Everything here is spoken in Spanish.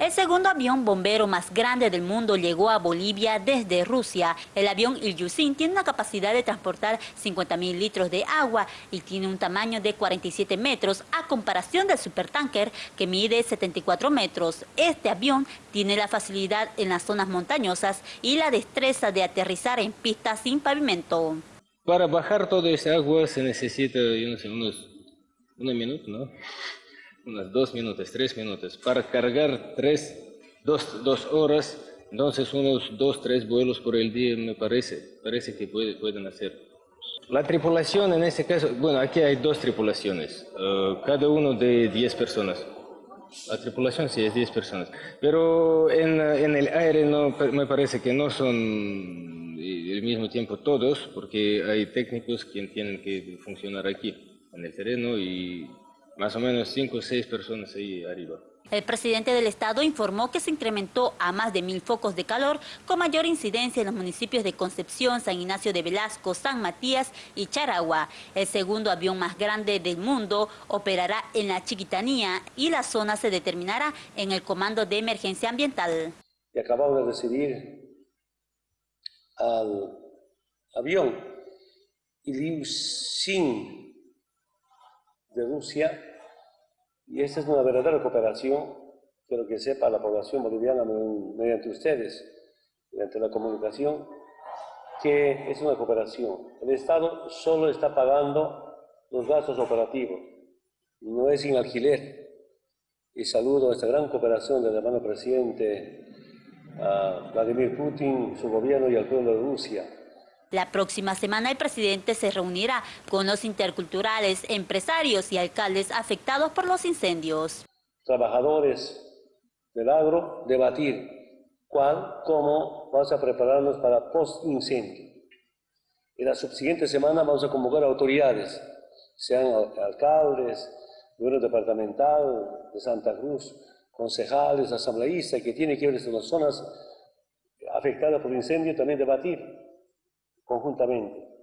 El segundo avión bombero más grande del mundo llegó a Bolivia desde Rusia. El avión Ilyushin tiene una capacidad de transportar 50.000 litros de agua y tiene un tamaño de 47 metros a comparación del supertanker que mide 74 metros. Este avión tiene la facilidad en las zonas montañosas y la destreza de aterrizar en pistas sin pavimento. Para bajar toda esa agua se necesita, unos, un minuto, ¿no? Unas dos minutos, tres minutos. Para cargar tres, dos, dos horas, entonces unos dos, tres vuelos por el día me parece, parece que puede, pueden hacer. La tripulación en este caso, bueno, aquí hay dos tripulaciones, eh, cada uno de 10 personas. La tripulación sí es 10 personas, pero en, en el aire no, me parece que no son al mismo tiempo todos, porque hay técnicos que tienen que funcionar aquí, en el terreno, y más o menos cinco o seis personas ahí arriba. El presidente del estado informó que se incrementó a más de mil focos de calor con mayor incidencia en los municipios de Concepción, San Ignacio de Velasco, San Matías y Charagua. El segundo avión más grande del mundo operará en la Chiquitanía y la zona se determinará en el Comando de Emergencia Ambiental. Y acabamos de recibir al avión Ilyushin de Rusia, y esta es una verdadera cooperación, quiero que sepa la población boliviana mediante ustedes, mediante la comunicación, que es una cooperación. El Estado solo está pagando los gastos operativos, no es sin alquiler. Y saludo a esta gran cooperación del hermano presidente Vladimir Putin, su gobierno y al pueblo de Rusia. La próxima semana el presidente se reunirá con los interculturales, empresarios y alcaldes afectados por los incendios. Trabajadores del agro, debatir cuál, cómo vamos a prepararnos para post-incendio. En la subsiguiente semana vamos a convocar autoridades, sean alcaldes, gobierno departamental de Santa Cruz, concejales, asambleístas, que tienen que ver en las zonas afectadas por incendio, también debatir conjuntamente.